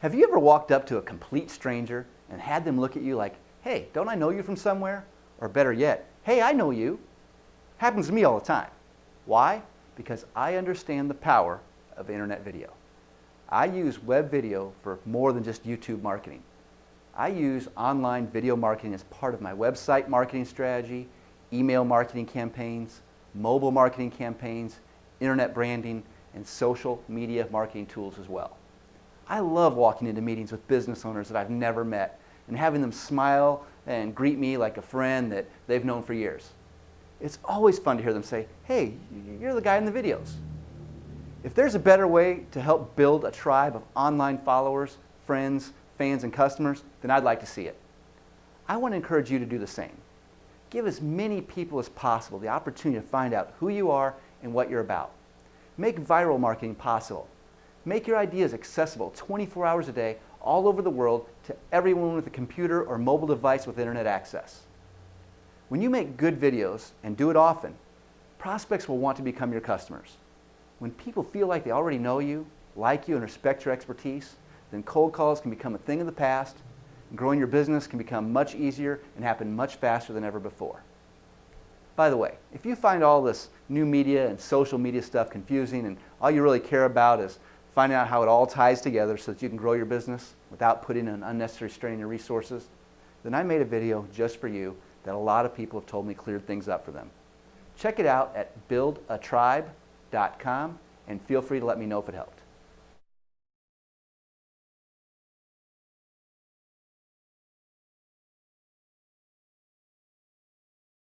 Have you ever walked up to a complete stranger and had them look at you like, hey, don't I know you from somewhere? Or better yet, hey, I know you. Happens to me all the time. Why? Because I understand the power of internet video. I use web video for more than just YouTube marketing. I use online video marketing as part of my website marketing strategy, email marketing campaigns, mobile marketing campaigns, internet branding, and social media marketing tools as well. I love walking into meetings with business owners that I've never met and having them smile and greet me like a friend that they've known for years. It's always fun to hear them say, hey, you're the guy in the videos. If there's a better way to help build a tribe of online followers, friends, fans, and customers, then I'd like to see it. I want to encourage you to do the same. Give as many people as possible the opportunity to find out who you are and what you're about. Make viral marketing possible Make your ideas accessible 24 hours a day all over the world to everyone with a computer or mobile device with internet access. When you make good videos and do it often, prospects will want to become your customers. When people feel like they already know you, like you, and respect your expertise, then cold calls can become a thing of the past, and growing your business can become much easier and happen much faster than ever before. By the way, if you find all this new media and social media stuff confusing and all you really care about is finding out how it all ties together so that you can grow your business without putting an unnecessary strain on your resources, then I made a video just for you that a lot of people have told me cleared things up for them. Check it out at buildatribe.com and feel free to let me know if it helped.